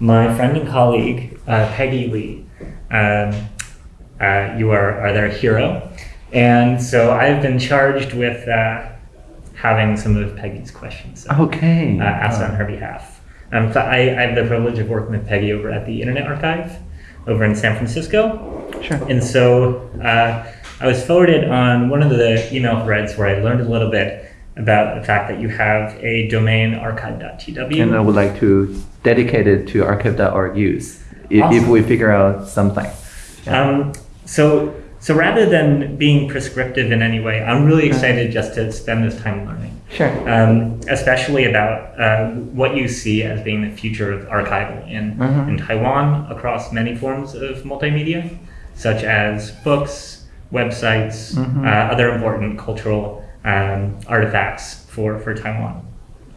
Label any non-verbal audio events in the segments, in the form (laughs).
my friend and colleague, uh, Peggy Lee. Um, uh, you are, are their hero. And so I've been charged with uh, having some of Peggy's questions uh, Okay. asked on her behalf. Um, so I, I have the privilege of working with Peggy over at the Internet Archive over in San Francisco. Sure. And so uh, I was forwarded on one of the email threads where I learned a little bit about the fact that you have a domain archive.tw. And I would like to dedicate it to archive.org use if Awesome. we figure out something. Um, so, so rather than being prescriptive in any way, I'm really excited just to spend this time learning, Sure. um, especially about uh, what you see as being the future of archival in, Mhm. in Taiwan across many forms of multimedia, such as books, websites, Mhm. uh, other important cultural um, artifacts for, for Taiwan.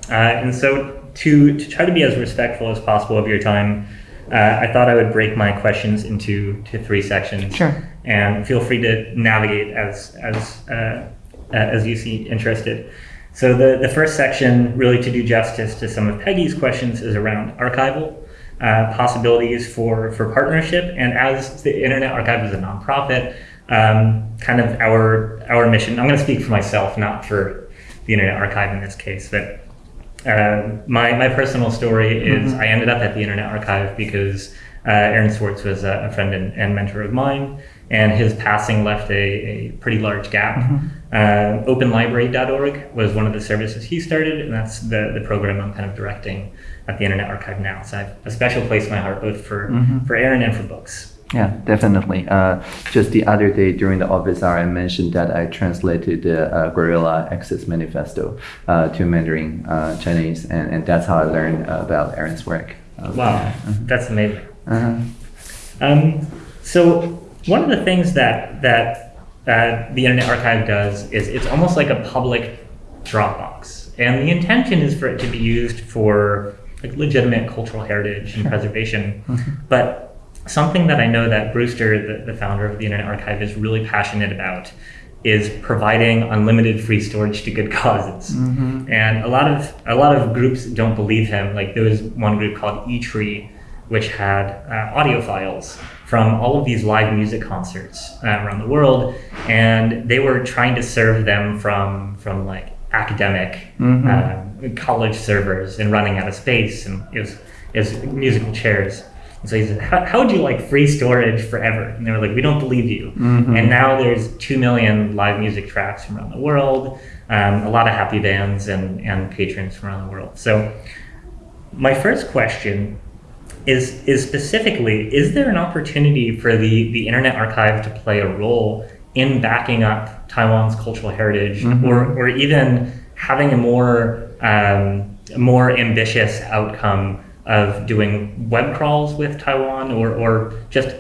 Uh, and so, to, to try to be as respectful as possible of your time, uh, I thought I would break my questions into to three sections. Sure. And feel free to navigate as as uh, uh, as you see interested. So the the first section, really to do justice to some of Peggy's questions, is around archival uh, possibilities for for partnership. And as the Internet Archive is a nonprofit, um, kind of our our mission. I'm going to speak for myself, not for the Internet Archive in this case, but uh, my, my personal story is I ended up at the Internet Archive because uh, Aaron Swartz was a, a friend and, and mentor of mine, and his passing left a, a pretty large gap. Uh, OpenLibrary.org was one of the services he started, and that's the, the program I'm kind of directing at the Internet Archive now. So I have a special place in my heart both for, for Aaron and for books. Yeah, definitely. Uh, just the other day during the office hour, I mentioned that I translated the uh, Guerrilla Access Manifesto uh, to Mandarin uh, Chinese, and, and that's how I learned uh, about Aaron's work. Wow, that's amazing. Uh-huh. Um, so one of the things that that uh, the Internet Archive does is it's almost like a public Dropbox, and the intention is for it to be used for like legitimate cultural heritage and preservation. But something that I know that Brewster, the, the founder of the Internet Archive, is really passionate about is providing unlimited free storage to good (laughs) causes. And a lot of a lot of groups don't believe him. Like there was one group called eTree, which had uh, audio files from all of these live music concerts uh, around the world, and they were trying to serve them from from like academic um, college servers and running out of space, and it was it was musical chairs. And so he said, how, how would you like free storage forever? And they were like, we don't believe you. And now there's 2 million live music tracks from around the world, um, a lot of happy bands and, and patrons from around the world. So my first question is, is specifically, is there an opportunity for the, the Internet Archive to play a role in backing up Taiwan's cultural heritage or, or even having a more, um, more ambitious outcome of doing web crawls with Taiwan or, or just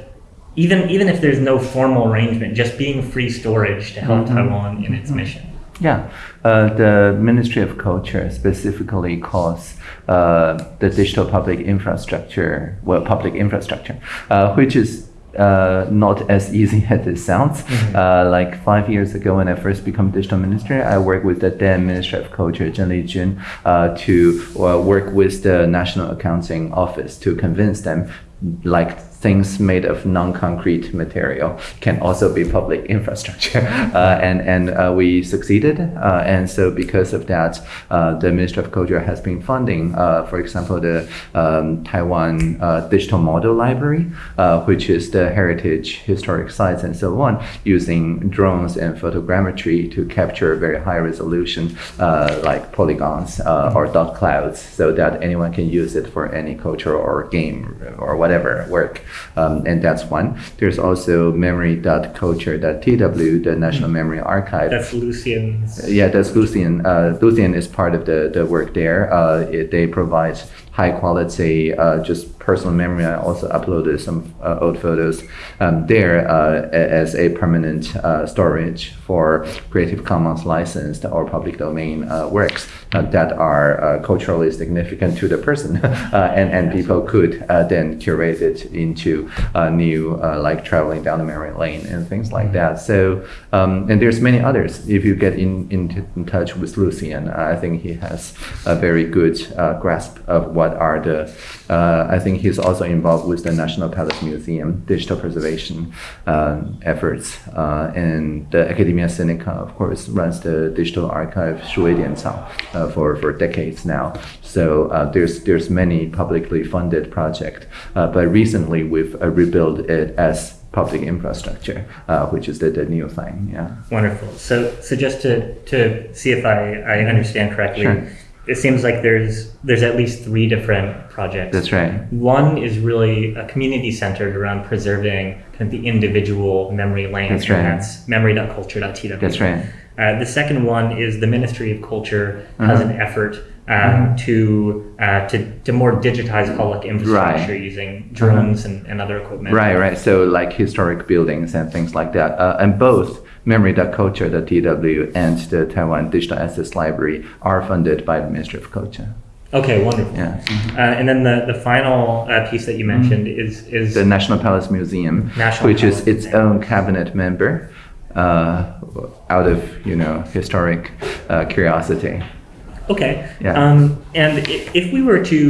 even even if there's no formal arrangement, just being free storage to help Taiwan in its mission. Yeah, uh, the Ministry of Culture specifically calls uh, the digital public infrastructure, well, public infrastructure, uh, which is uh, not as easy (laughs) as it sounds. Uh, like five years ago, when I first became digital minister, I worked with the then Minister of Culture, Zheng Lijun, uh, to uh, work with the National Accounting Office to convince them like things made of non-concrete material can also be public (laughs) infrastructure. Uh, and and uh, we succeeded uh, and so because of that uh, the Ministry of Culture has been funding uh, for example the um, Taiwan uh, Digital Model Library which is the heritage historic sites and so on using drones and photogrammetry to capture very high resolution like polygons or dot clouds so that anyone can use it for any culture or game or whatever work um, and that's one. There's also memory.culture.tw, the National Memory Archive. That's Lucian's. Yeah, that's Lucian. Uh, Lucian is part of the, the work there. Uh, it, they provide high quality, uh, just personal memory. I also uploaded some uh, old photos um, there uh, as a permanent uh, storage for Creative Commons licensed or public domain uh, works uh, that are uh, culturally significant to the person, (laughs) uh, and and people could uh, then curate it into uh, new uh, like traveling down the memory lane and things like that. So um, and there's many others. If you get in, in, in touch with Lucian, I think he has a very good uh, grasp of what what are the, uh, I think he's also involved with the National Palace Museum digital preservation uh, efforts. Uh, and the Academia Sinica, of course, runs the digital archive Shuidianzang uh, for, for decades now. So uh, there's, there's many publicly funded projects, uh, but recently we've uh, rebuilt it as public infrastructure, uh, which is the, the new thing. Yeah. Wonderful. So, so just to, to see if I, I understand correctly, sure it seems like there's there's at least three different projects. That's right. One is really a community centered around preserving kind of the individual memory lanes. That's right. That's memory.culture.tw. That's right. Uh, the second one is the Ministry of Culture has Uh-huh. an effort um, to, uh, to to more digitize public infrastructure Right. using drones and, and other equipment. Right, right. So like historic buildings and things like that. Uh, and both memory.culture.tw and the Taiwan Digital Assets Library are funded by the Ministry of Culture. Okay, wonderful. Yeah. Mhm. Uh, and then the, the final uh, piece that you mentioned is is The National Palace Museum, National which Palace is its Museum. own cabinet member, uh, out of you know historic uh, curiosity. okay. Yeah. Um, and if we were to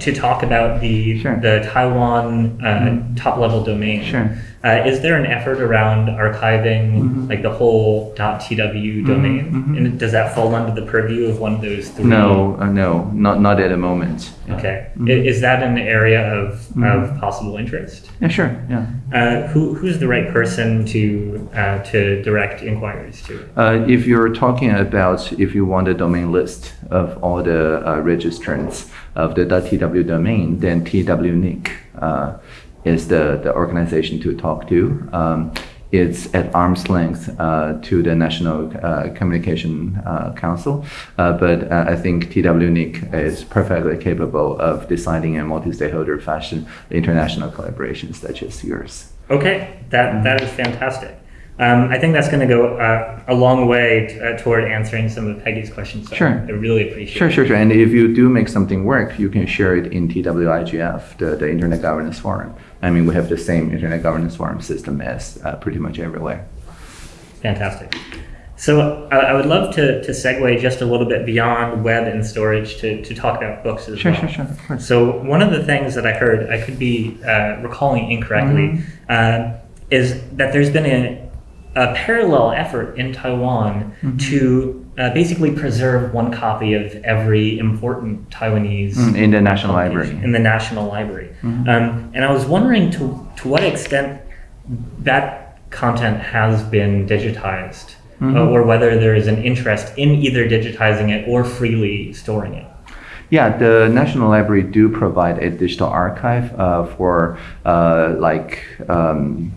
to talk about the Sure. the Taiwan uh, Mhm. top level domain, Sure. uh, is there an effort around archiving Mhm. like the whole .tw domain? mhm. And does that fall under the purview of one of those three? No, uh, no, not not at the moment. Yeah. Okay. Mhm. Is that an area of, Mhm. of possible interest? Yeah, sure. Yeah. Uh, who, who's the right person to uh, to direct inquiries to? Uh, if you're talking about if you want a domain list of all the uh, registrants of the .tw domain, then TWNIC uh, is the, the organization to talk to. Um, it's at arm's length uh, to the National uh, Communication uh, Council, uh, but uh, I think TWNIC is perfectly capable of deciding in multi-stakeholder fashion international collaborations such as yours. Okay, that, that is fantastic. Um, I think that's going to go uh, a long way t- uh, toward answering some of Peggy's questions. So Sure. I really appreciate Sure, it. sure, sure. And if you do make something work, you can share it in TWIGF, the, the Internet Governance Forum. I mean, we have the same Internet Governance Forum system as uh, pretty much everywhere. Fantastic. So I, I would love to, to segue just a little bit beyond web and storage to, to talk about books as Sure, well. sure, sure, of course. So one of the things that I heard, I could be uh, recalling incorrectly, Mm-hmm. uh, is that there's been a, a parallel effort in Taiwan Mm-hmm. to uh, basically preserve one copy of every important Taiwanese Mm, in the National Library. in the National Library. Mhm. Um, and I was wondering to to what extent that content has been digitized, Mhm. uh, or whether there is an interest in either digitizing it or freely storing it. Yeah, the National Library do provide a digital archive uh, for uh, like um,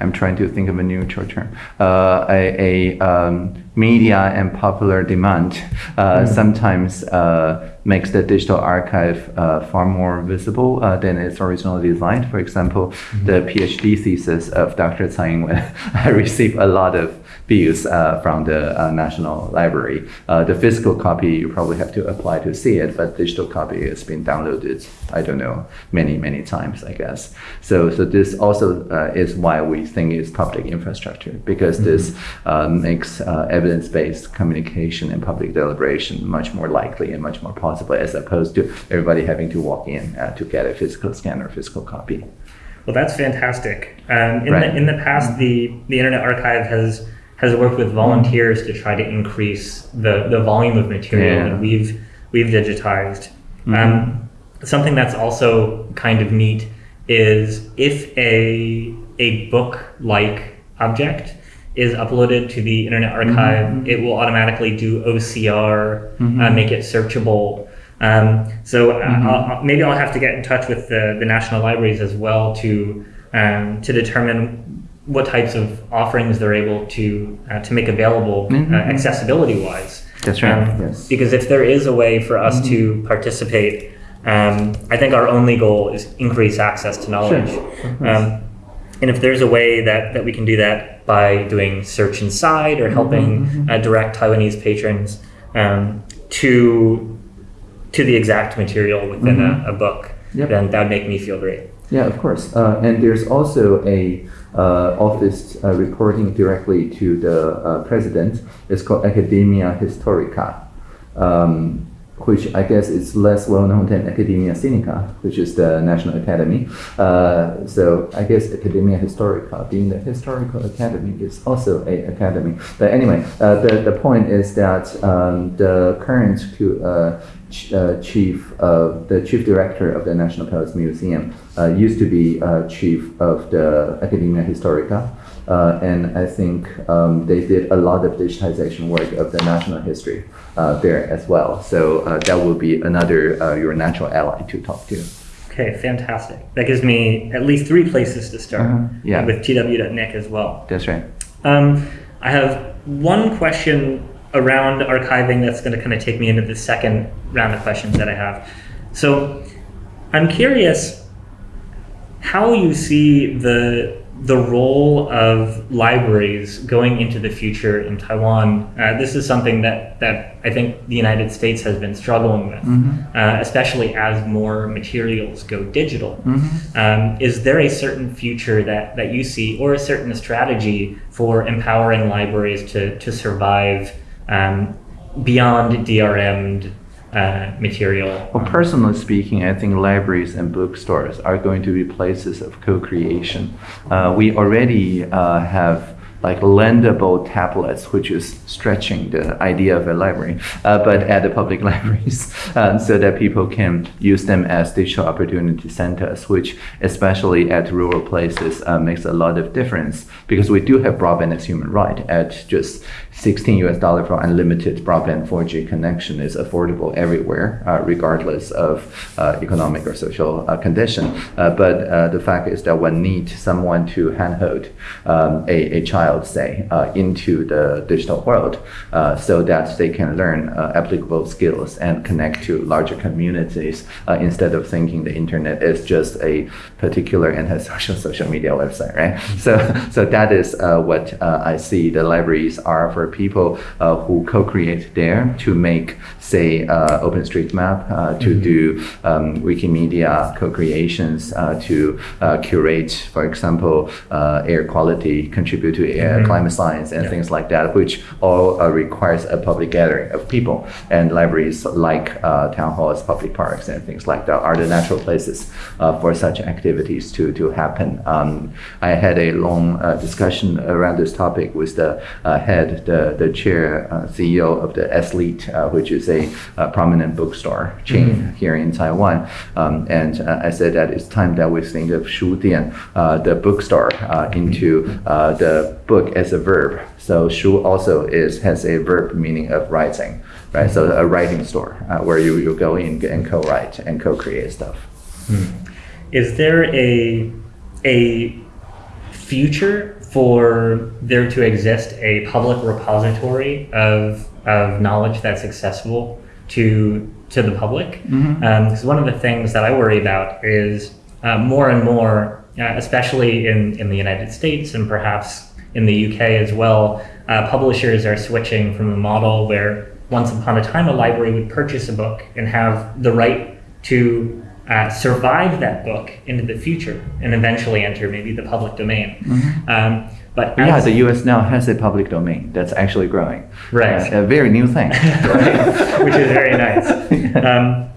I'm trying to think of a neutral term. Uh, a a um, media and popular demand uh, sometimes uh, makes the digital archive uh, far more visible uh, than its original design. For example, the PhD thesis of Dr. Tsai Ing-wen (laughs) I received a lot of views uh, from the uh, National Library. Uh, the physical copy you probably have to apply to see it, but digital copy has been downloaded. I don't know many many times, I guess. So so this also uh, is why we think it's public infrastructure because this uh, makes uh, evidence-based communication and public deliberation much more likely and much more possible as opposed to everybody having to walk in uh, to get a physical scan or physical copy. Well, that's fantastic. Um, in, Right. the, in the past, the, the Internet Archive has has worked with volunteers to try to increase the, the volume of material Yeah. that we've we've digitized. Mhm. Um, something that's also kind of neat is if a a book like object is uploaded to the Internet Archive, Mhm. it will automatically do OCR, uh, Mhm. make it searchable. Um, so uh, Mhm. I'll, I'll- maybe I'll have to get in touch with the, the national libraries as well to um, to determine what types of offerings they're able to uh, to make available Mhm. uh, accessibility wise. That's right, yes. Because if there is a way for us to Mm-hmm. participate, um, I think our only goal is increase access to knowledge. Course. Um, and if there's a way that, that we can do that by doing search inside or helping Mhm, uh, direct Taiwanese patrons um, to to the exact material within Mhm. a, a book, Yep. then that would make me feel great. Yeah, of course. Uh, and there's also a uh, office uh, reporting directly to the uh, president. It's called Academia Historica. Um, which I guess is less well known than Academia Sinica, which is the National Academy. Uh, so I guess Academia Historica, being the historical academy, is also a academy. But anyway, uh, the, the point is that um, the current uh, ch- uh, chief, of the chief director of the National Palace Museum uh, used to be uh, chief of the Academia Historica. Uh, and I think um, they did a lot of digitization work of the national history uh, there as well. So uh, that will be another uh, your natural ally to talk to. Okay, fantastic. That gives me at least three places to start Uh-huh, yeah. with TWNIC as well. That's right. Um, I have one question around archiving that's going to kind of take me into the second round of questions that I have. So I'm curious how you see the the role of libraries going into the future in Taiwan. Uh, this is something that, that I think the United States has been struggling with, uh, especially as more materials go digital. Um, is there a certain future that, that you see, or a certain strategy for empowering libraries to, to survive um, beyond DRM'd uh, material? Well, personally speaking, I think libraries and bookstores are going to be places of co-creation. Uh, we already uh, have like lendable tablets, which is stretching the idea of a library, uh, but at the public (laughs) libraries, um, so that people can use them as digital opportunity centers, which especially at rural places uh, makes a lot of difference because we do have broadband as human right at just 16 US dollar for unlimited broadband 4G connection is affordable everywhere, uh, regardless of uh, economic or social uh, condition. Uh, but the fact is that one needs someone to handhold um, a, a child, say, uh, into the digital world uh, so that they can learn uh, applicable skills and connect to larger communities uh, instead of thinking the internet is just a particular antisocial (laughs) social media website, right? So, so that is uh, what uh, I see the libraries are for people uh, who co-create there to make, say, uh, OpenStreetMap, uh, to do um, Wikimedia co-creations, uh, to uh, curate, for example, uh, air quality, contribute to air climate science and Yeah. things like that, which all uh, requires a public gathering of people. And libraries like uh, town halls, public parks, and things like that are the natural places uh, for such activities to, to happen. Um, I had a long uh, discussion around this topic with the uh, head, the, the chair, uh, CEO of the uh, which is a uh, prominent bookstore chain here in Taiwan. Um, and uh, I said that it's time that we think of Shu Dian, uh, the bookstore, uh, into uh, the book as a verb. So Shu also is has a verb meaning of writing, right? So a writing store uh, where you, you go in and co-write and co-create stuff. Is there a a future for there to exist a public repository of of knowledge that's accessible to to the public? Because one of the things that I worry about is uh, more and more, uh, especially in in the United States and perhaps in the UK as well, uh, publishers are switching from a model where once upon a time a library would purchase a book and have the right to uh, survive that book into the future and eventually enter maybe the public domain. Um, but Yeah, the U.S. now has a public domain that's actually growing. Right. Uh, a very new thing. (laughs) which is very nice. (laughs) Um,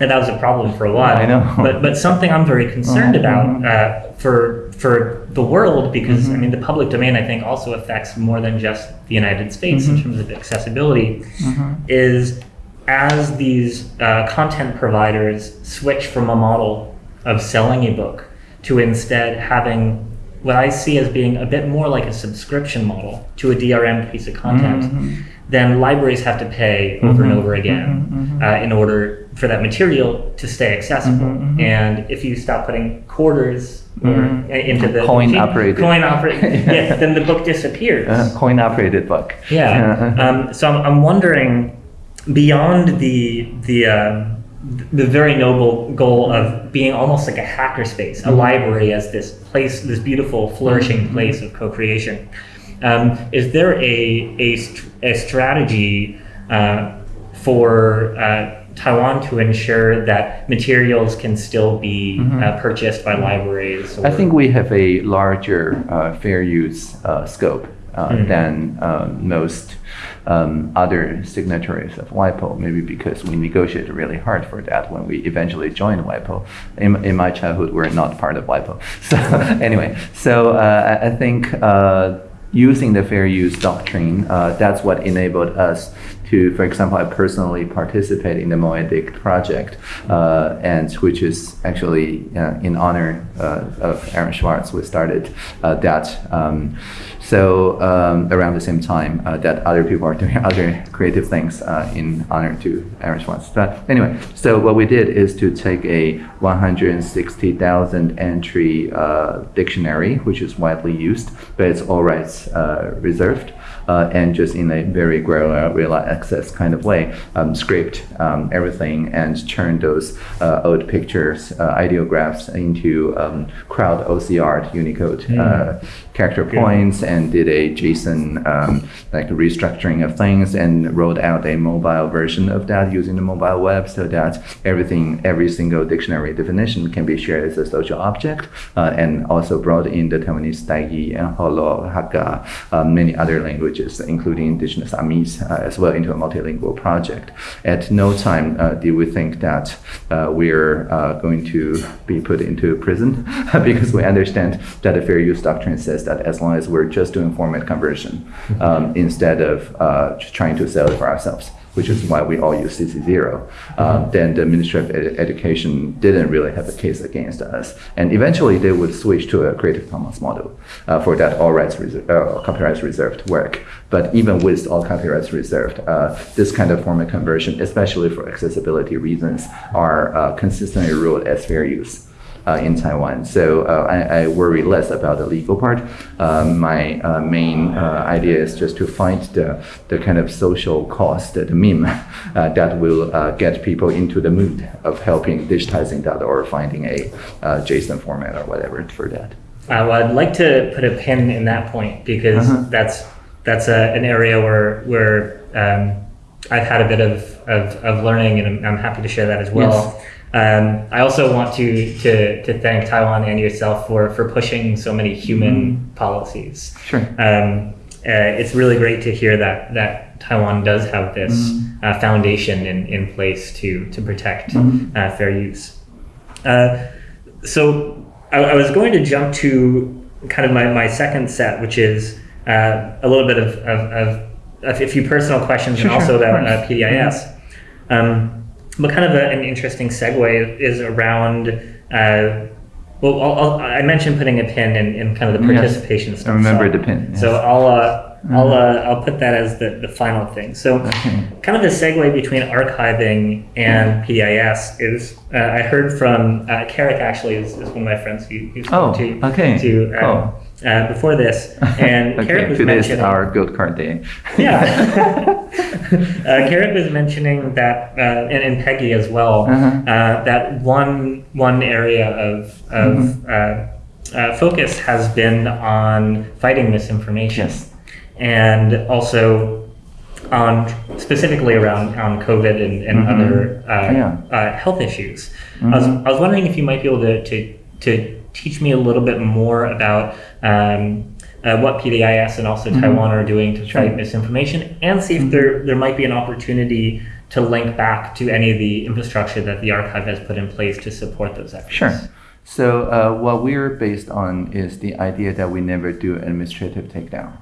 and that was a problem for a while. I know. But but something I'm very concerned Mhm, about mhm. uh, for for the world because Mm-hmm. I mean the public domain I think also affects more than just the United States in Mhm. terms of accessibility Mhm. is as these uh, content providers switch from a model of selling a book to instead having what I see as being a bit more like a subscription model to a DRM piece of content, Mhm. then libraries have to pay over and Mhm, over again mhm, mhm. uh, in order for that material to stay accessible. And if you stop putting quarters Mhm. uh, into the Coin operated. coin operated, (laughs) yeah, then the book disappears. Uh, coin operated book. Yeah. Um, so I'm, I'm wondering, beyond the the um, the very noble goal of being almost like a hackerspace, a library as this place, this beautiful, flourishing place of co-creation, um, is there a a, a strategy uh, for uh, Taiwan to ensure that materials can still be uh, purchased by libraries? I think we have a larger uh, fair use uh, scope uh, Mhm. than um, most um, other signatories of WIPO, maybe because we negotiated really hard for that when we eventually joined WIPO. In, in my childhood, we're not part of WIPO. (laughs) So anyway, so uh, I I think uh, using the fair use doctrine, uh, that's what enabled us to, for example, I personally participate in the Moedict project, uh, and which is actually uh, in honor uh, of Aaron Swartz. We started uh, that. Um, so um, around the same time uh, that other people are doing (laughs) other creative things uh, in honor to Aaron Swartz. But anyway, so what we did is to take a 160,000 entry uh, dictionary, which is widely used, but it's all rights uh, reserved, and just in a very granular real access kind of way, um, scrape um, everything and turn those uh, old pictures, uh, ideographs into um, crowd OCR Unicode uh, character points and did a JSON um, like restructuring of things and rolled out a mobile version of that using the mobile web so that everything, every single dictionary definition can be shared as a social object uh, and also brought in the Taiwanese Taigi and Holo, Hakka, many other languages, including indigenous Amis uh, as well into a multilingual project. At no time uh, did we think that uh, we're uh, going to be put into prison (laughs) because we understand that the fair use doctrine says that as long as we're just doing format conversion um, instead of uh, trying to sell it for ourselves, which is why we all use CC0, uh, then the Ministry of Ed- Education didn't really have a case against us. And eventually they would switch to a Creative Commons model uh, for that all rights reser- uh, copyrights reserved work. But even with all copyrights reserved, uh, this kind of format conversion, especially for accessibility reasons, are uh, consistently ruled as fair use in Taiwan. So uh, I, I worry less about the legal part. Uh, my uh, main uh, idea is just to find the, the kind of social cost, the meme, (laughs) uh, that will uh, get people into the mood of helping digitizing that or finding a uh, JSON format or whatever for that. Uh, well, I'd like to put a pin in that point because Uh-huh. that's that's a, an area where where um, I've had a bit of, of, of learning, and I'm, I'm happy to share that as well. Um, I also want to, to to thank Taiwan and yourself for for pushing so many human Mm-hmm. policies. Sure. Um, uh, it's really great to hear that that Taiwan does have this Mm-hmm. uh, foundation in, in place to to protect Mhm. uh, fair use. Uh, so I, I was going to jump to kind of my, my second set, which is uh, a little bit of, of, of a few personal questions Sure, and also sure, about uh. PDIS. Um, but kind of a, an interesting segue is around. Uh, well, I'll, I'll, I mentioned putting a pin in, in kind of the Yes. participation I stuff. remember so, the pin, So. I'll uh, I'll Mhm. uh, I'll put that as the, the final thing. So Okay. kind of the segue between archiving and PDIS is uh, I heard from uh, Carrick actually is, is one of my friends who, who spoke Oh, to okay, to um, cool. Uh, before this, (laughs) and okay, Carrick was mentioning our gold card day. yeah. (laughs) (laughs) uh, Carrick was mentioning that, uh, and, and Peggy as well, Uh-huh. uh, that one one area of of Mm-hmm. uh, uh, focus has been on fighting misinformation, Yes. and also on specifically around on COVID and, and Mhm. other uh, Yeah. uh, health issues. I was Mhm. I was wondering if you might be able to to, to teach me a little bit more about. Um, uh, what PDIS and also Taiwan are doing to Mm-hmm. Mm-hmm. fight misinformation, and see if there there might be an opportunity to link back to any of the infrastructure that the archive has put in place to support those efforts. Sure. So uh, what we're based on is the idea that we never do administrative takedown.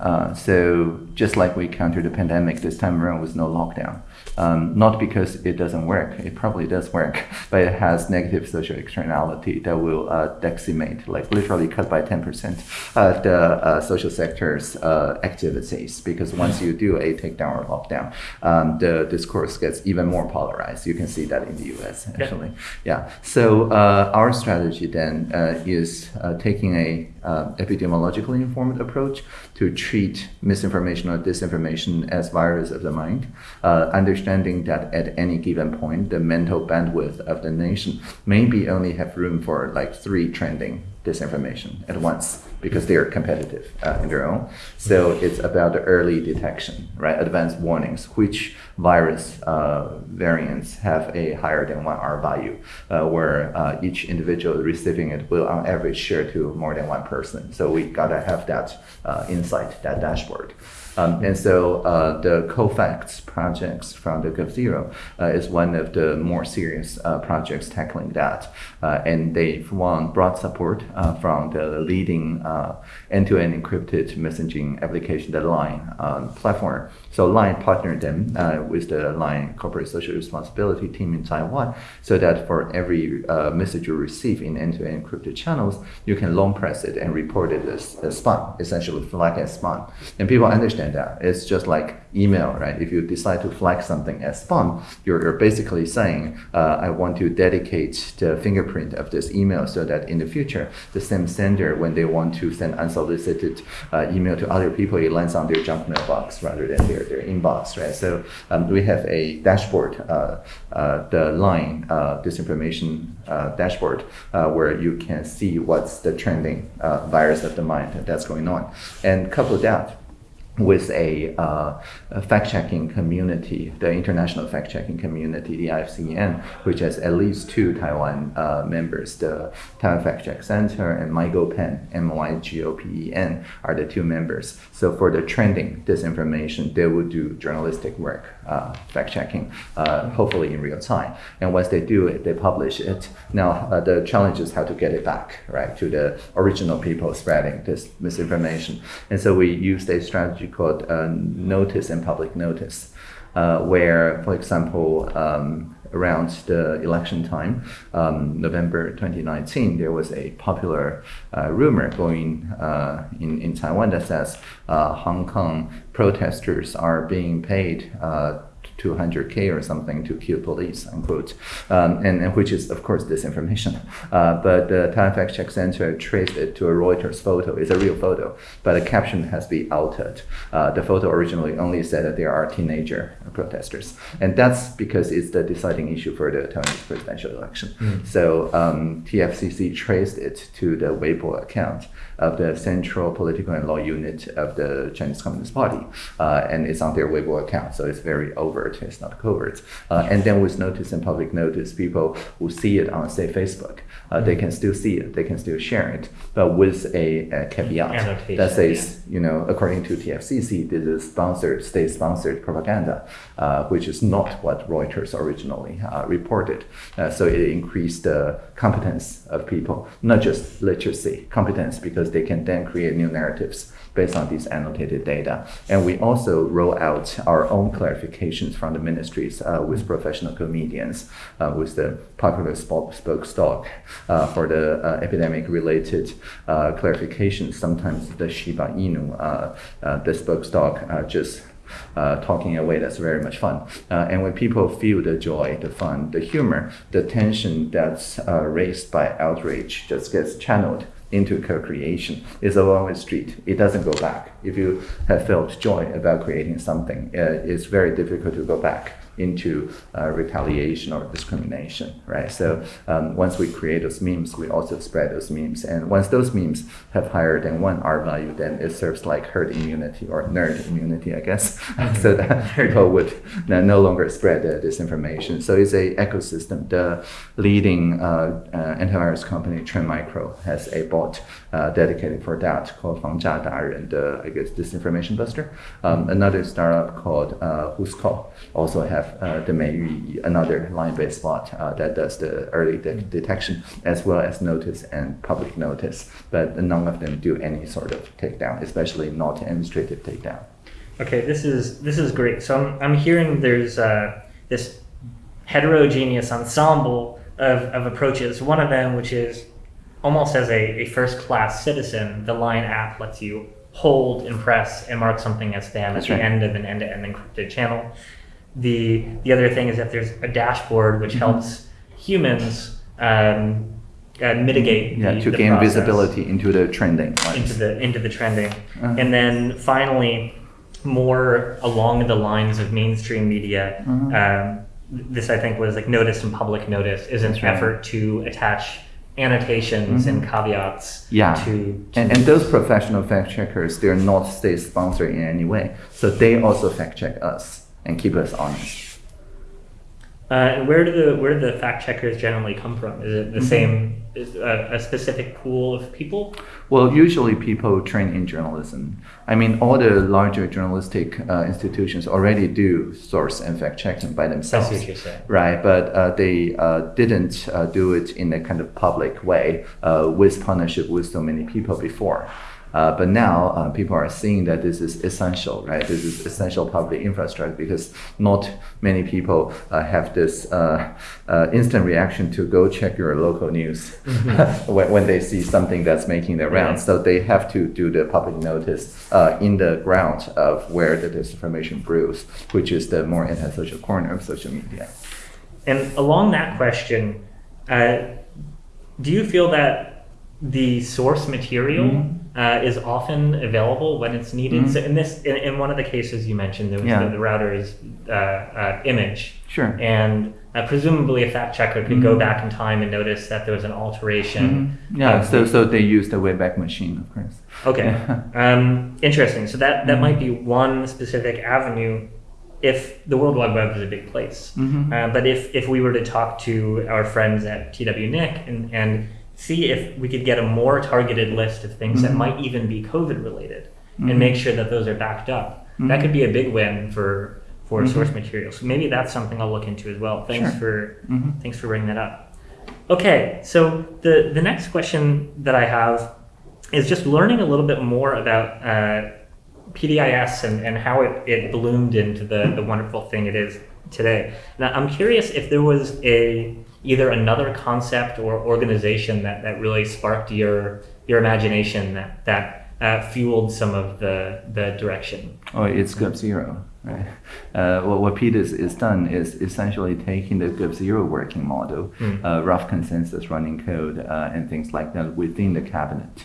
Uh, so just like we countered the pandemic this time around with no lockdown, um, not because it doesn't work, it probably does work, (laughs) but it has negative social externality that will uh, decimate, like literally cut by 10% uh, (laughs) the uh, social sector's uh, activities. Because once you do a takedown or lockdown, um, the discourse gets even more polarized. You can see that in the US, actually. Yeah. So uh, our strategy then uh, is uh, taking a uh, epidemiologically informed approach to treat misinformation or disinformation as virus of the mind, uh, understanding that at any given point, the mental bandwidth of the nation maybe only have room for like three trending disinformation at once because they are competitive uh, in their own. So it's about the early detection, right? Advanced warnings, which virus uh, variants have a higher than one R value, uh, where uh, each individual receiving it will on average share to more than one person. So we gotta have that uh, insight, that dashboard. Um, and so uh, the COFACTS projects from the GovZero uh, is one of the more serious uh, projects tackling that. Uh, and they've won broad support uh, from the leading uh, end-to-end encrypted messaging application, the Line um, platform. So Line partnered them with the Line corporate social responsibility team in Taiwan so that for every message you receive in end-to-end encrypted channels, you can long press it and report it as, as spam, essentially flag as spam. And people understand that. It's just like email, right? If you decide to flag something as spam, you're, you're basically saying, uh, I want to dedicate the fingerprint of this email so that in the future, the same sender, when they want to send unsolicited uh, email to other people, it lands on their junk mailbox rather than their, their inbox, right? So um, we have a dashboard, uh, uh the line uh, disinformation uh, dashboard, where you can see what's the trending virus of the mind that's going on. And couple that with a, uh, a fact-checking community, the international fact-checking community, the IFCN, which has at least two Taiwan uh, members, the Taiwan Fact Check Center and MyGopen, M-Y-G-O-P-E-N, are the two members. So for the trending disinformation, they will do journalistic work, uh, fact-checking, uh, hopefully in real time. And once they do it, they publish it. Now uh, the challenge is how to get it back, right, to the original people spreading this misinformation. And so we used a strategy called uh, notice and public notice, uh, where, for example, um, around the election time, um, November 2019, there was a popular uh, rumor going uh, in, in Taiwan that says uh, Hong Kong protesters are being paid uh, 200k or something to kill police, unquote, um, and, and, which is of course disinformation. Uh, but the Taiwan Fact Check Center traced it to a Reuters photo. It's a real photo, but the caption has been altered. Uh, the photo originally only said that there are teenager protesters, and that's because it's the deciding issue for the Taiwanese presidential election. Mm. So um, TFCC traced it to the Weibo account of the Central Political and Law Unit of the Chinese Communist Party, uh, and it's on their Weibo account, so it's very overt, it's not covert. Uh, and then with notice and public notice, people who see it on, say, Facebook, uh, they can still see it, they can still share it, but with a, a caveat Annotation, that says, yeah. you know, according to TFCC, this is sponsored, state-sponsored propaganda, uh, which is not what Reuters originally uh, reported. Uh, so it increased the competence of people, not just literacy, competence, because they can then create new narratives based on these annotated data. And we also roll out our own clarifications from the ministries uh, with professional comedians, uh, with the popular spoke, stock uh, for the uh, epidemic-related uh, clarifications. Sometimes the Shiba Inu, uh, the spokesdog just uh, talking away that's very much fun. Uh, and when people feel the joy, the fun, the humor, the tension that's uh, raised by outrage just gets channeled into co-creation is a one-way street. It doesn't go back. If you have felt joy about creating something, uh, it's very difficult to go back into uh, retaliation or discrimination, right? So um, once we create those memes, we also spread those memes. And once those memes have higher than one R value, then it serves like herd immunity or nerd immunity, I guess, (laughs) so that people would no longer spread uh, disinformation. So it's a ecosystem. The leading uh, uh, antivirus company, Trend Micro, has a bot uh, dedicated for that called Fang Jia Da Ren, the, I guess, disinformation buster. Um, another startup called uh, Whoscall also have have uh, the Meiyu, another line-based bot uh, that does the early de detection as well as notice and public notice, but none of them do any sort of takedown, especially not administrative takedown. Okay, this is this is great. So I'm, I'm hearing there's uh, this heterogeneous ensemble of, of approaches. One of them, which is almost as a, a first-class citizen, the Line app lets you hold, impress, and mark something as spam That's at right. the end of an end-to-end -end encrypted channel the the other thing is that there's a dashboard which mm-hmm. helps humans um, uh, mitigate yeah the, to the gain process. visibility into the trending lines. into the into the trending uh-huh. and then finally more along the lines of mainstream media uh-huh. um, this i think was like notice and public notice is an right. effort to attach annotations and caveats Yeah. to, to And, and those professional fact checkers, they're not state sponsored in any way. So they also fact check us and keep us honest. Uh, and where do the where do the fact checkers generally come from? Is it the Mm-hmm. same is a, a specific pool of people? Well, usually people train in journalism. I mean, all the larger journalistic uh, institutions already do source and fact checking by themselves. see what you're saying. Right, but uh, they uh, didn't uh, do it in a kind of public way uh, with partnership with so many people before. Uh, but now uh, people are seeing that this is essential, right? This is essential public infrastructure because not many people uh, have this uh, uh, instant reaction to go check your local news (laughs) when, when they see something that's making the rounds. So they have to do the public notice uh, in the ground of where the disinformation brews, which is the more antisocial corner of social media. And along that question, uh, do you feel that the source material Mm-hmm. Uh, is often available when it's needed? So in this, in, in one of the cases you mentioned, there was Yeah. the, the Reuters' uh, uh, image, Sure. and uh, presumably a fact checker could go back in time and notice that there was an alteration. Mm-hmm. Yeah, so so they use the Wayback Machine, of course. Okay. (laughs) Um, interesting. So that, that might be one specific avenue if the World Wide Web is a big place. Mhm. Uh, but if, if we were to talk to our friends at TWNIC and, and see if we could get a more targeted list of things that Mhm. might even be COVID related Mhm. and make sure that those are backed up, that Mhm. could be a big win for, for Mhm. source material. So maybe that's something I'll look into as well. Thanks Sure. for Mhm. Thanks for bringing that up. Okay, so the, the next question that I have is just learning a little bit more about uh, PDIS and, and how it, it bloomed into the, the wonderful thing it is today. Now, I'm curious if there was a either another concept or organization that, that really sparked your your imagination that that uh, fueled some of the the direction. Oh, it's GovZero, right? Uh, what what PDIS, is done is essentially taking the GovZero working model, Mm. uh, rough consensus running code, uh, and things like that within the cabinet.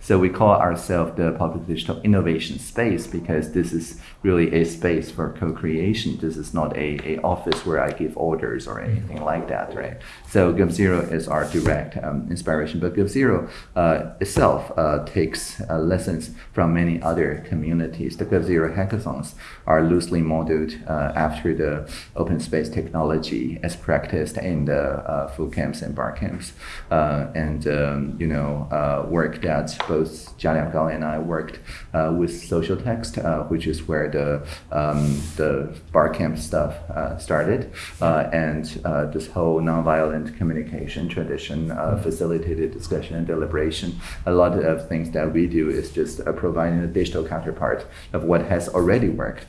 So we call ourselves the public digital innovation space because this is really a space for co-creation. This is not a, a office where I give orders or anything like that, right? So GovZero is our direct um, inspiration, but GovZero uh, itself uh, takes uh, lessons from many other communities. The GovZero hackathons are loosely modeled uh, after the open space technology as practiced in the uh, Foo Camps and bar camps, uh, and um, you know uh, work that both Chia-liang Kao and I worked uh, with Socialtext, uh, which is where the um, the bar camp stuff uh, started, uh, and uh, this whole nonviolent communication tradition, uh, facilitated discussion and deliberation. A lot of things that we do is just providing a digital counterpart of what has already worked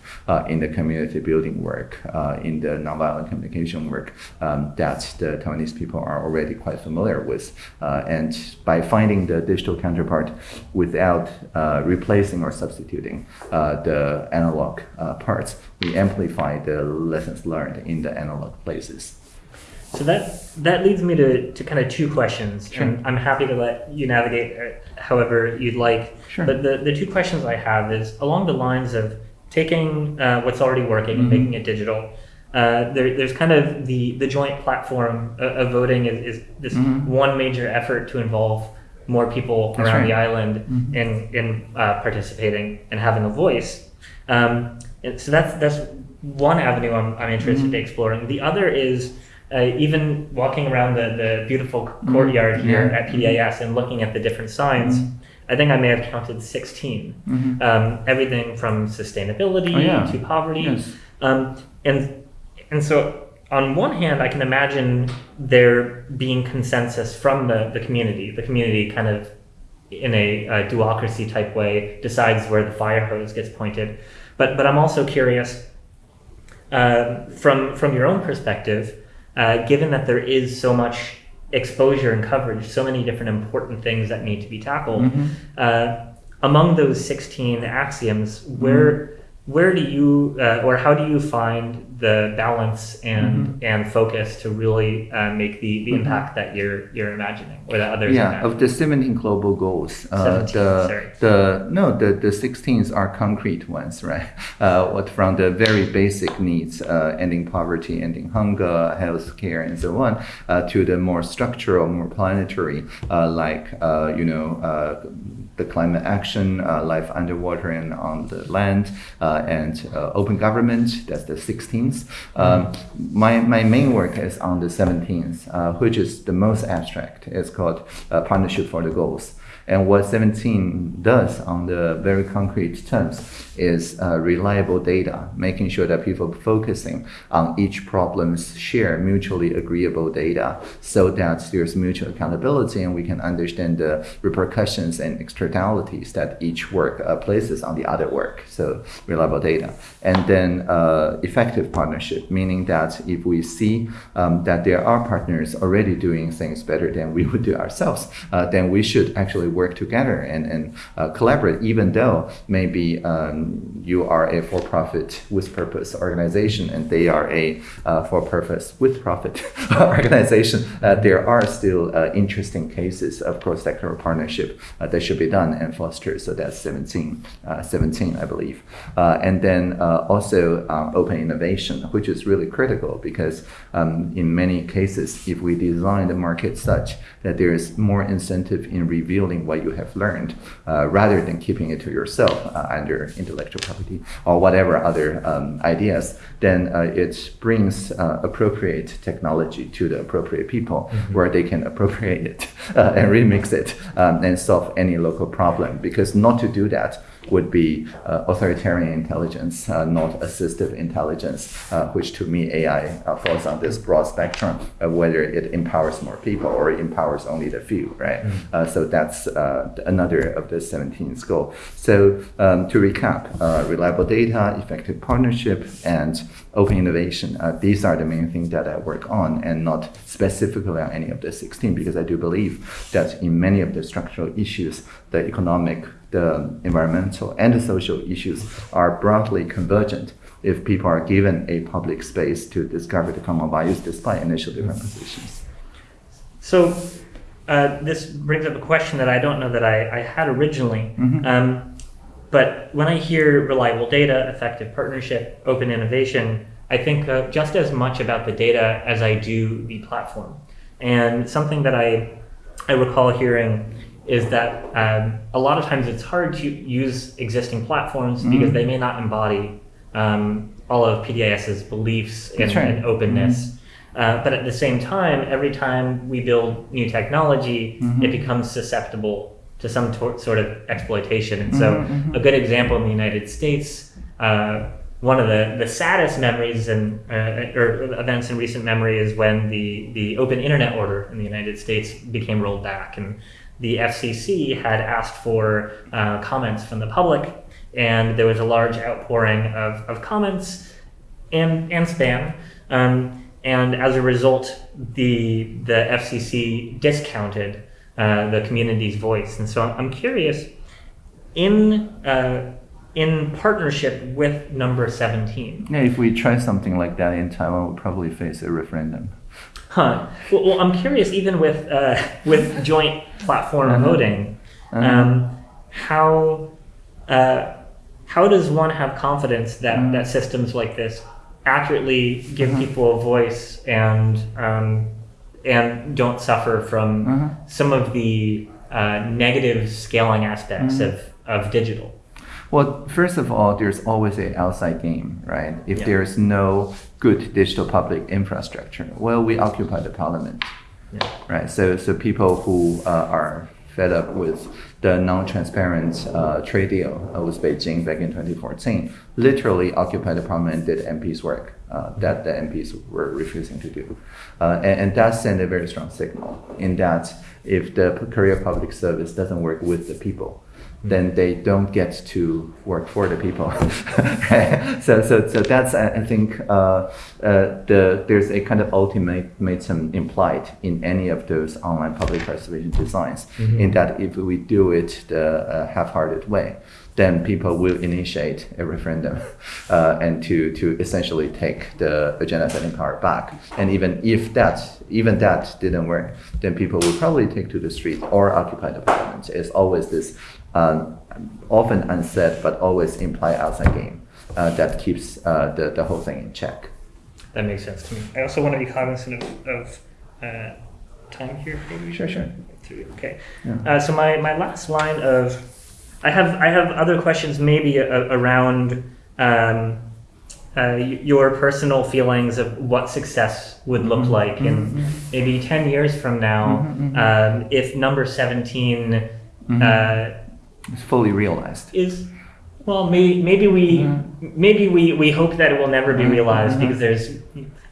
in the community building work, in the nonviolent communication work um, that the Taiwanese people are already quite familiar with. And by finding the digital counterpart without uh, replacing or substituting uh, the analog uh, parts, we amplify the lessons learned in the analog places. So that that leads me to, to kind of two questions, Sure. and I'm happy to let you navigate uh, however you'd like. Sure. But the, the two questions I have is along the lines of taking uh, what's already working and Mhm. making it digital. Uh, there, there's kind of the, the joint platform of, of voting is, is this Mhm. one major effort to involve more people That's around the right. island Mhm. in, in uh, participating and having a voice. Um, so that's that's one avenue I'm, I'm interested Mhm. in exploring. The other is uh, even walking around the, the beautiful courtyard here Yeah. at PDIS and looking at the different signs. Mhm. I think I may have counted 16. Mhm. Um, everything from sustainability Oh, yeah. to poverty. Yes. Um, and, and so, on one hand, I can imagine there being consensus from the, the community. The community kind of, in a, uh do-ocracy type way, decides where the fire hose gets pointed. But, but I'm also curious uh, from, from your own perspective, uh, given that there is so much exposure and coverage, so many different important things that need to be tackled, Mhm. uh, among those 16 axioms, where where do you uh, or how do you find the balance and and focus to really uh, make the, the impact that you're you're imagining or that others Yeah, of the 17 global goals, uh, 17, the, sorry. the no, the, the 16s are concrete ones, right? (laughs) Uh, what from the very basic needs, uh, ending poverty, ending hunger, health care, and so on, uh, to the more structural, more planetary, uh, like uh, you know. Uh, the climate action, uh, life underwater and on the land, uh, and uh, open government, that's the 16th. Um, my, my main work is on the 17th, uh, which is the most abstract. It's called uh, Partnership for the Goals. And what 17 does on the very concrete terms is uh, reliable data, making sure that people focusing on each problem's share mutually agreeable data so that there's mutual accountability and we can understand the repercussions and externalities that each work uh, places on the other work. So reliable data. And then uh, effective partnership, meaning that if we see um, that there are partners already doing things better than we would do ourselves, uh, then we should actually work together and, and uh, collaborate, even though maybe um, you are a for-profit with purpose organization and they are a uh, for-purpose with profit (laughs) organization. Uh, there are still uh, interesting cases of cross-sectoral partnership uh, that should be done and fostered. So that's 17, uh, 17 I believe. And then also open innovation, which is really critical because um, in many cases, if we design the market such that there is more incentive in revealing what you have learned uh, rather than keeping it to yourself uh, under intellectual property or whatever other um, ideas, then uh, it brings uh, appropriate technology to the appropriate people where they can appropriate it (laughs) uh, and remix it um, and solve any local problem. Because not to do that would be uh, authoritarian intelligence, uh, not assistive intelligence, uh, which to me AI uh, falls on this broad spectrum of whether it empowers more people or it empowers only the few, right? Uh, so that's uh, another of the 17th goal. So um, to recap, uh, reliable data, effective partnership, and open innovation. Uh, these are the main things that I work on and not specifically on any of the 16 because I do believe that in many of the structural issues, the economic, the environmental, and the social issues are broadly convergent if people are given a public space to discover the common values despite initial different positions. So uh, this brings up a question that I don't know that I, I had originally. Mhm. Um, but when I hear reliable data, effective partnership, open innovation, I think uh, just as much about the data as I do the platform. And something that I, I recall hearing is that um, a lot of times it's hard to use existing platforms because Mhm. they may not embody um, all of PDIS's beliefs and, right. and openness. Uh, but at the same time, every time we build new technology, Mhm. it becomes susceptible to some sort of exploitation. And so, Mhm, mhm. a good example in the United States, uh, one of the, the saddest memories and uh, or events in recent memory is when the, the open internet order in the United States became rolled back. And the FCC had asked for uh, comments from the public, and there was a large outpouring of, of comments and, and spam. Um, and as a result, the, the FCC discounted uh, the community's voice. And so I'm curious, in, uh, in partnership with number 17, Yeah, if we try something like that in Taiwan, we'll probably face a referendum. Huh. Well, well, I'm curious, even with uh, (laughs) with joint platform Uh-huh. voting, Uh-huh. um, how uh, how does one have confidence that, Mhm. that systems like this accurately give Mhm. people a voice and um, and don't suffer from Uh-huh. some of the uh, negative scaling aspects Mhm. of, of digital? Well, first of all, there's always an outside game, right? If Yeah. there's no good digital public infrastructure, well, we occupy the parliament, Yeah. right? So, so people who uh, are fed up with the non-transparent uh, trade deal uh, with Beijing back in 2014 literally occupied the parliament and did MPs work uh, that the MPs were refusing to do. Uh, and, and that sent a very strong signal in that if the career public service doesn't work with the people, then they don't get to work for the people. (laughs) So, so, so that's I think uh, uh, the there's a kind of ultimatum implied in any of those online public participation designs, in that if we do it the uh, half-hearted way, then people will initiate a referendum (laughs) uh, and to, to essentially take the agenda setting power back. And even if that even that didn't work, then people will probably take to the street or occupy the parliament. It's always this um, often unsaid but always implied outside game uh, that keeps uh, the, the whole thing in check. That makes sense to me. I also want to be cognizant of, of uh, time here. Maybe Sure, sure. Okay. Yeah. Uh, so my, my last line of, I have I have other questions maybe a, around um, uh, your personal feelings of what success would look like in maybe ten years from now, um, if number 17 uh, It's fully realized. is well maybe maybe we maybe we, we hope that it will never be realized because there's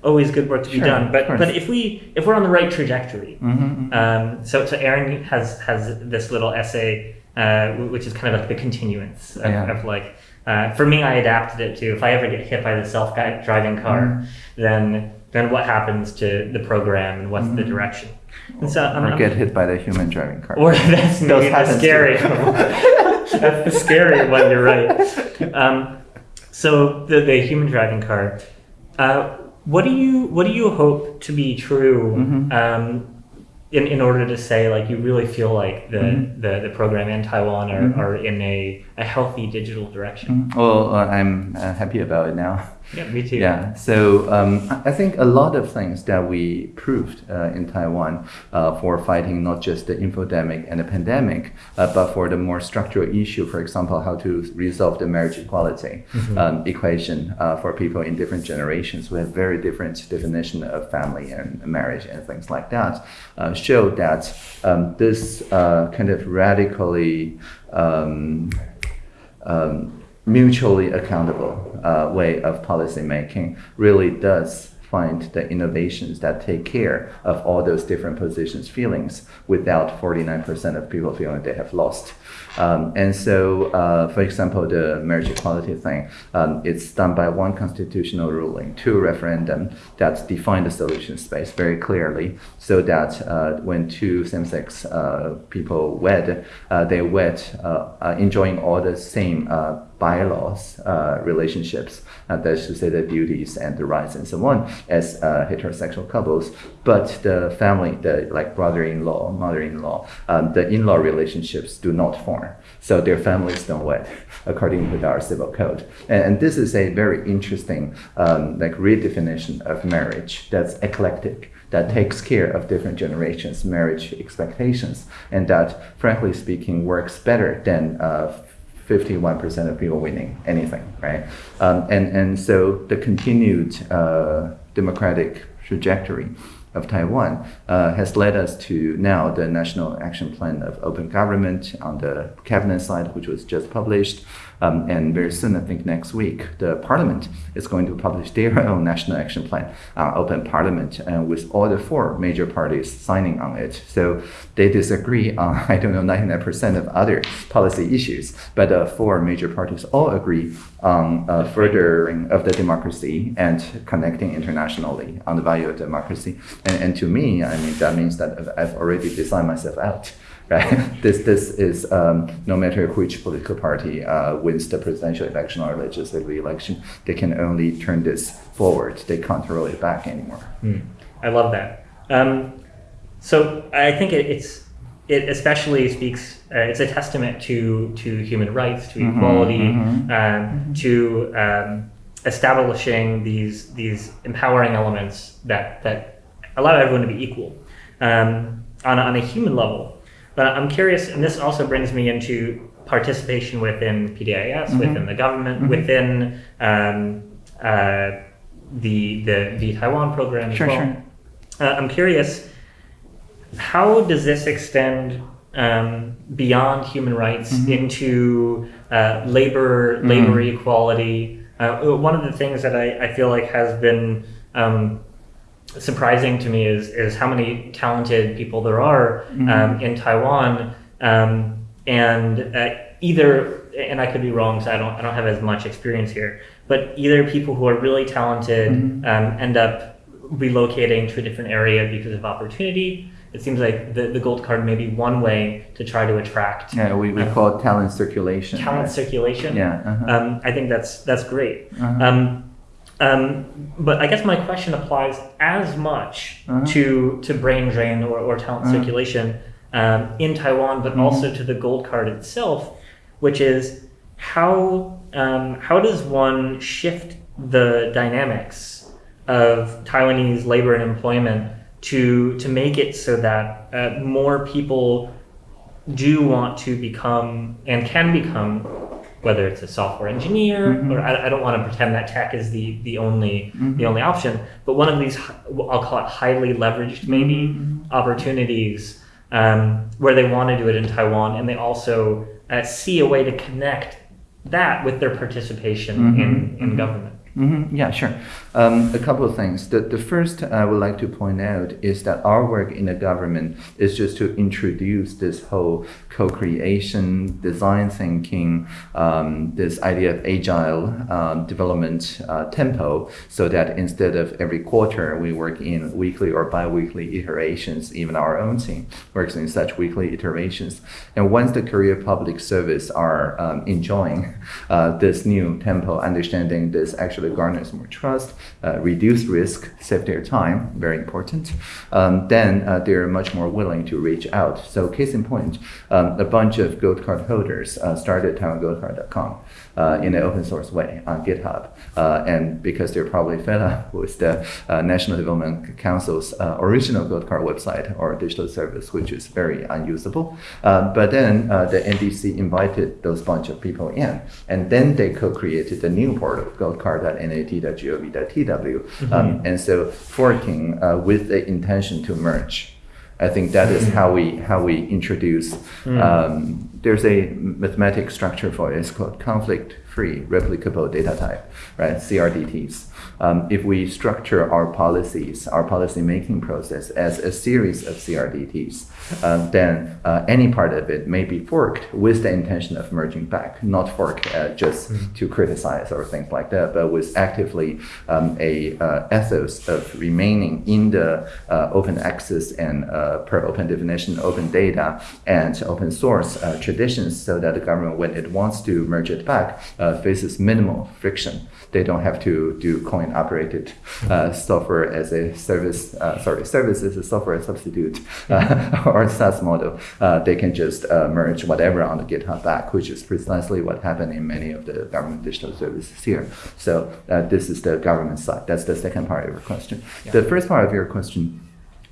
always good work to be done. But but if we if we're on the right trajectory Mhm, um, so so Aaron has has this little essay uh, which is kind of like the continuance of, Yeah. of like uh, for me I adapted it to if I ever get hit by the self driving car Mm-hmm. then then what happens to the program and what's the direction and so I'm, Mm-hmm. Or I'm- get hit by the human driving car. or (laughs) that's maybe the scary. that's the scary one. You're right. Um, so the the human driving car. Uh, what do you what do you hope to be true? Mhm. Um, in, in order to say like you really feel like the, Mhm. the, the program and Taiwan are, Mhm. are in a, a healthy digital direction. Mhm. Well, uh, I'm uh, happy about it now. Yeah, me too. Yeah, so um, I think a lot of things that we proved uh, in Taiwan uh, for fighting not just the infodemic and the pandemic, uh, but for the more structural issue, for example, how to resolve the marriage equality um, equation uh, for people in different generations who have very different definition of family and marriage and things like that, uh, show that um, this uh, kind of radically um, um, mutually accountable uh, way of policy making really does find the innovations that take care of all those different positions feelings without 49% of people feeling they have lost um, and so uh, for example the marriage equality thing um, it's done by one constitutional ruling two referendum that define the solution space very clearly so that uh, when two same-sex uh, people wed uh, they wed uh, uh, enjoying all the same bylaws, uh, relationships, uh, that say the duties and the rights and so on, as uh, heterosexual couples. But the family, the like brother-in-law, mother-in-law, um, the in-law relationships do not form. So their families don't wed, (laughs) according to our civil code. And, and this is a very interesting um, like redefinition of marriage that's eclectic that takes care of different generations' marriage expectations, and that, frankly speaking, works better than uh, 51% of people winning anything, right? Um, and, and so the continued uh, democratic trajectory of Taiwan uh, has led us to now the National Action Plan of Open Government on the cabinet side, which was just published. Um, and very soon, I think next week, the parliament is going to publish their (laughs) own national action plan on open parliament, and with all the four major parties signing on it. So they disagree (laughs) on, I don't know, 99% of other policy issues, but the four major parties all agree on uh, furthering of the democracy and connecting internationally on the value of democracy. And, and to me, I mean, that means that I've already designed myself out right? (laughs) this this is um, no matter which political party uh, wins the presidential election or legislative election, they can only turn this forward. They can't roll it back anymore. Mm, I love that. Um, so I think it, it's it especially speaks. Uh, it's a testament to to human rights, to Mhm, equality, mhm. um, to um, establishing these these empowering elements that that allow everyone to be equal um, on on a human level. But I'm curious, and this also brings me into participation within PDIS, Mhm. within the government, Mhm. within um, uh, the the the Taiwan program as Sure, well. sure. Uh, I'm curious, how does this extend um, beyond human rights Mhm. into uh, labor labor Mhm. equality? Uh, one of the things that I, I feel like has been um, surprising to me is is how many talented people there are Mhm. um, in Taiwan, um, and uh, either, and I could be wrong, so I don't, I don't have as much experience here, but either people who are really talented Mhm. um, end up relocating to a different area because of opportunity. It seems like the, the gold card may be one way to try to attract Yeah, we, we call it talent circulation. talent right? circulation. Yeah. uh-huh. Um, I think that's that's great. Uh-huh. Um, but I guess my question applies as much Uh-huh. to to brain drain or, or talent Uh-huh. circulation um, in Taiwan, but Mhm. also to the gold card itself, which is how um, how does one shift the dynamics of Taiwanese labor and employment to to make it so that uh, more people do want to become and can become whether it's a software engineer Mhm. or I, I don't want to pretend that tech is the the only Mhm. the only option but one of these I'll call it highly leveraged maybe Mhm. opportunities um, where they want to do it in Taiwan and they also uh, see a way to connect that with their participation in, in Mhm. government hmm Yeah, sure. Um, a couple of things. The, the first I would like to point out is that our work in the government is just to introduce this whole co-creation, design thinking, um, this idea of agile um, development uh, tempo, so that instead of every quarter we work in weekly or bi-weekly iterations, even our own team works in such weekly iterations. And once the career Public Service are um, enjoying uh, this new tempo, understanding this actually garners more trust, reduce risk, save their time, very important, um, then uh, they're much more willing to reach out. So case in point, um, a bunch of gold card holders uh, started TaiwanGoldCard.com uh, in an open source way on GitHub. Uh, and because they're probably fed up (laughs) with the uh, National Development Council's uh, original gold card website or digital service, which is very unusable. Uh, but then uh, the NDC invited those bunch of people in, and then they co-created the new portal, goldcard.nat.gov.tw. Um, and so forking uh, with the intention to merge. I think that is how we how we introduce. Um, there's a mathematic structure for it. It's called conflict-free replicated data type, right? CRDTs. Um, if we structure our policies, our policy making process as a series of CRDTs, um, then uh, any part of it may be forked with the intention of merging back, not fork uh, just to criticize or things like that, but with actively um, a uh, ethos of remaining in the uh, open access and uh, per open definition, open data and open source uh, traditions, so that the government, when it wants to merge it back, uh, faces minimal friction. They don't have to do coin operated uh, software as a service, uh, sorry, service as a software substitute uh, (laughs) or SaaS model. Uh, they can just uh, merge whatever on the GitHub back, which is precisely what happened in many of the government digital services here. So uh, this is the government side. That's the second part of your question. The first part of your question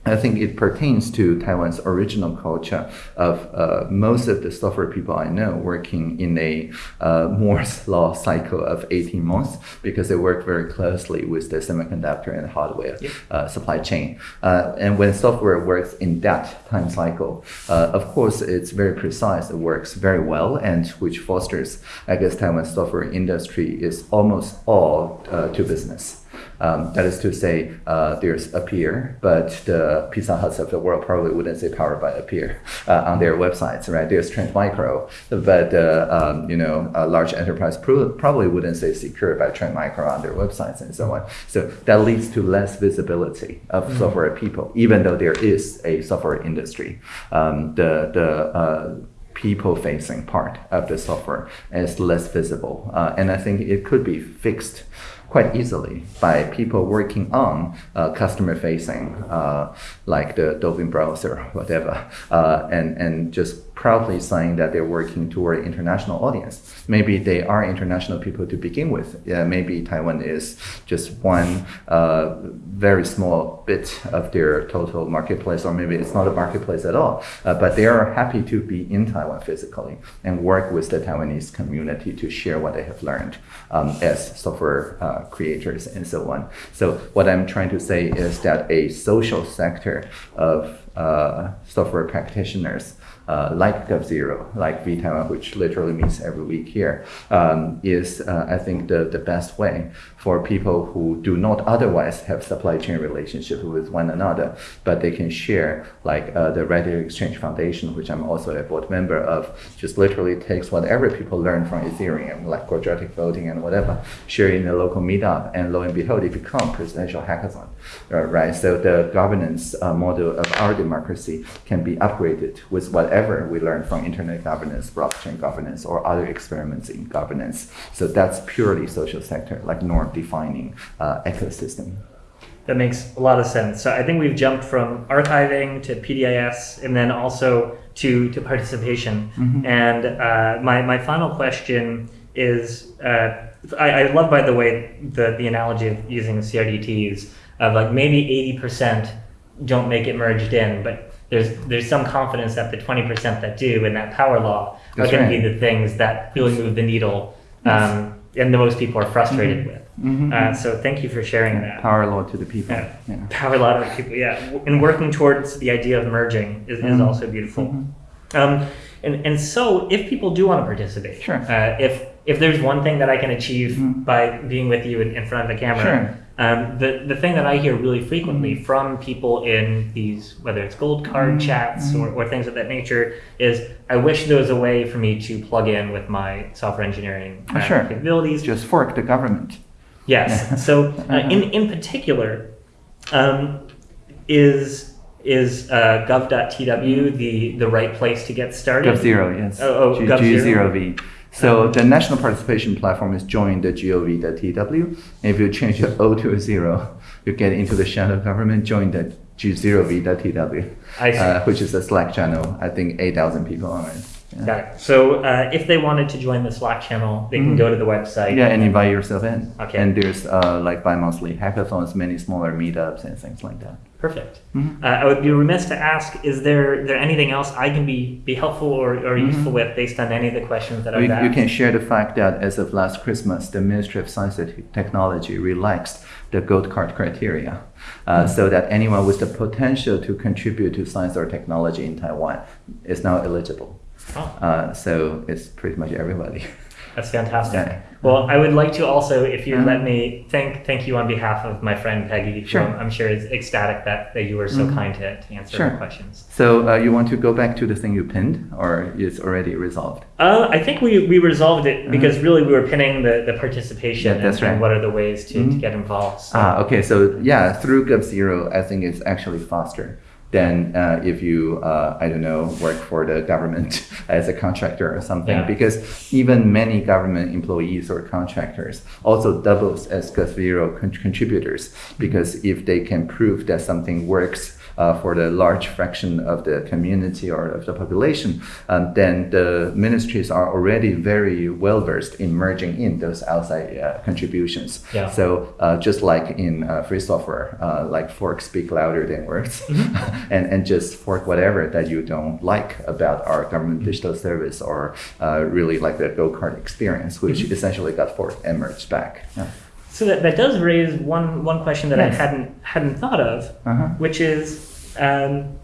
I think it pertains to Taiwan's original culture of uh, most of the software people I know working in a uh, Moore's (laughs) law cycle of 18 months because they work very closely with the semiconductor and hardware Yep. uh, supply chain. Uh, and when software works in that time cycle, uh, of course, it's very precise. It works very well, and which fosters, I guess, Taiwan's software industry is almost all uh, to business. Um, that is to say, uh, there's Appier, but the Pizza Huts of the world probably wouldn't say powered by Appier uh, on their websites, right? There's Trend Micro, but uh, um, you know, a large enterprise pro- probably wouldn't say secured by Trend Micro on their websites and so on. So that leads to less visibility of software people, even though there is a software industry. Um, the the uh, people facing part of the software is less visible. Uh, and I think it could be fixed quite easily by people working on uh, customer facing, uh, like the Dolphin browser, whatever, uh, and, and just proudly saying that they're working toward international audience. Maybe they are international people to begin with. Yeah, maybe Taiwan is just one uh, very small bit of their total marketplace, or maybe it's not a marketplace at all. Uh, but they are happy to be in Taiwan physically and work with the Taiwanese community to share what they have learned um, as software uh, creators and so on. So what I'm trying to say is that a social sector of uh, software practitioners uh, like GovZero, like vTaiwan, which literally means every week here, um, is uh, I think the, the best way for people who do not otherwise have supply chain relationship with one another, but they can share like uh, the RadicalxChange Foundation, which I'm also a board member of, just literally takes whatever people learn from Ethereum, like quadratic voting and whatever, share in a local meetup, and lo and behold, it becomes presidential hackathon, uh, right? So the governance uh, model of our democracy can be upgraded with whatever we learn from internet governance, blockchain governance, or other experiments in governance. So that's purely social sector, like norm defining uh, ecosystem. That makes a lot of sense. So I think we've jumped from archiving to PDIS and then also to, to participation. Mm-hmm. And uh, my, my final question is uh, I, I love, by the way, the, the analogy of using CRDTs of like maybe 80% don't make it merged in, but there's there's some confidence that the 20% that do and that power law are going right. to be the things that really move the needle um, and the most people are frustrated with. Mhm. Uh, so thank you for sharing that. Power law to the people. Yeah. Yeah. Power a lot of people, yeah. And working towards the idea of merging is, is Mhm. also beautiful. Mhm. Um, and, and so if people do want to participate, Sure. uh, if, if there's one thing that I can achieve Mhm. by being with you in, in front of the camera, Sure. um, the, the thing that I hear really frequently Mhm. from people in these, whether it's gold card Mhm. chats Mhm. or, or things of that nature, is I wish there was a way for me to plug in with my software engineering uh, sure. capabilities. Just fork the government. Yes. (laughs) So, uh, Uh-huh. in in particular, um, is is uh, gov.tw the the right place to get started? GovZero, yes. Oh, oh, G- GovZero. G0V. So the national participation platform is join the gov.tw. If you change the O to a zero, you get into the shadow government, join the g0v.tw, uh, which is a Slack channel. I think 8,000 people on it. Yeah. Got it. So, uh, if they wanted to join the Slack channel, they can Mhm. go to the website. Yeah, and invite yourself in. Okay. And there's uh, like bi-monthly hackathons, many smaller meetups and things like that. Perfect. Mhm. Uh, I would be remiss to ask: Is there there anything else I can be be helpful or, or Mhm. useful with based on any of the questions that I've You, asked? you can share the fact that as of last Christmas, the Ministry of Science and Technology relaxed the gold card criteria uh, so that anyone with the potential to contribute to science or technology in Taiwan is now eligible. Oh, Uh, so it's pretty much everybody. (laughs) that's fantastic. Yeah. Well, I would like to also, if you let me, thank thank you on behalf of my friend Peggy. Sure. I'm, I'm sure is ecstatic that, that you were so Mhm. kind to, to answer Sure. my questions. So uh, you want to go back to the thing you pinned, or it's already resolved? Uh, I think we, we resolved it Mhm. because really we were pinning the, the participation Yeah, that's and, and what are the ways to, to Mhm. get involved. So, Ah, okay. So yeah, through GovZero, I think it's actually faster than uh, if you, uh, I don't know, work for the government (laughs) as a contractor or something. Yeah. Because even many government employees or contractors also doubles as GovZero con- contributors. Because if they can prove that something works uh, for the large fraction of the community or of the population, um, then the ministries are already very well versed in merging in those outside uh, contributions. Yeah. So uh, just like in uh, free software, uh, like forks speak louder than words, (laughs) and and just fork whatever that you don't like about our government digital service or uh, really like the gold card experience, which essentially got forked and merged back. Yeah. so that, that does raise one, one question that I hadn't hadn't thought of, Uh-huh. which is um,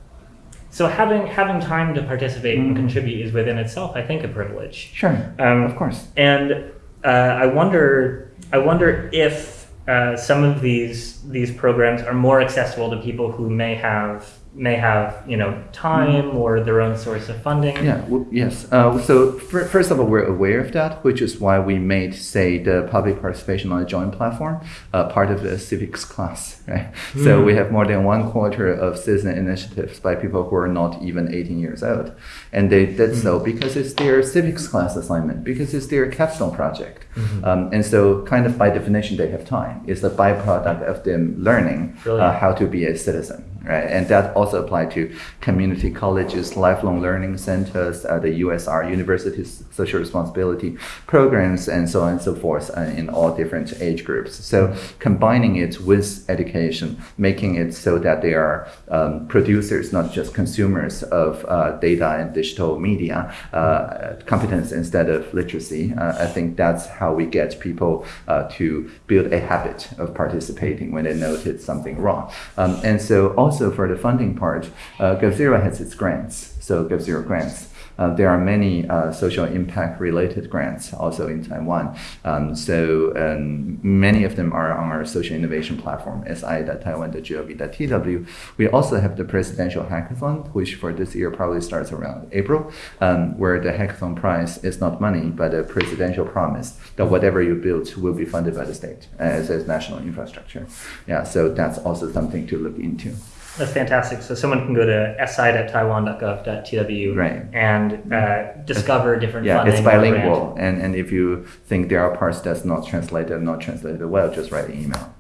so having having time to participate and Mhm. contribute is within itself, I think, a privilege. Sure. Um, of course. And uh, I wonder, I wonder if uh, some of these these programs are more accessible to people who may have may have you know time or their own source of funding. Yeah, w- yes. Uh, so fir- first of all, we're aware of that, which is why we made, say, the public participation on a joint platform uh, part of the civics class, right? So Mm. we have more than one quarter of citizen initiatives by people who are not even 18 years old, and they did so because it's their civics class assignment, because it's their capstone project, um, and so kind of by definition they have time. It's a byproduct of them learning uh, how to be a citizen, right? And that also apply to community colleges, lifelong learning centers, uh, the USR, Universities Social Responsibility programs, and so on and so forth, uh, in all different age groups. So combining it with education, making it so that they are um, producers, not just consumers of uh, data and digital media, uh, competence instead of literacy. Uh, I think that's how we get people uh, to build a habit of participating when they notice something wrong. Um, and so also also for the funding part, uh, GovZero has its grants. So GovZero grants. Uh, there are many uh, social impact related grants also in Taiwan. Um, so um, many of them are on our social innovation platform, si.taiwan.gov.tw. We also have the presidential hackathon, which for this year probably starts around April, um, where the hackathon prize is not money, but a presidential promise that whatever you build will be funded by the state as, as national infrastructure. Yeah, so that's also something to look into. That's fantastic. So someone can go to si.taiwan.gov.tw Right. and uh, discover different Yeah, it's bilingual, and, and if you think there are parts that's not translated, not translated well, just write an email.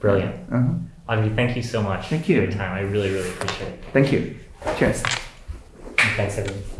Brilliant. Uh-huh. Audrey, thank you so much Thank you. for you. your time. I really, really appreciate it. Thank you. Cheers. And thanks, everyone.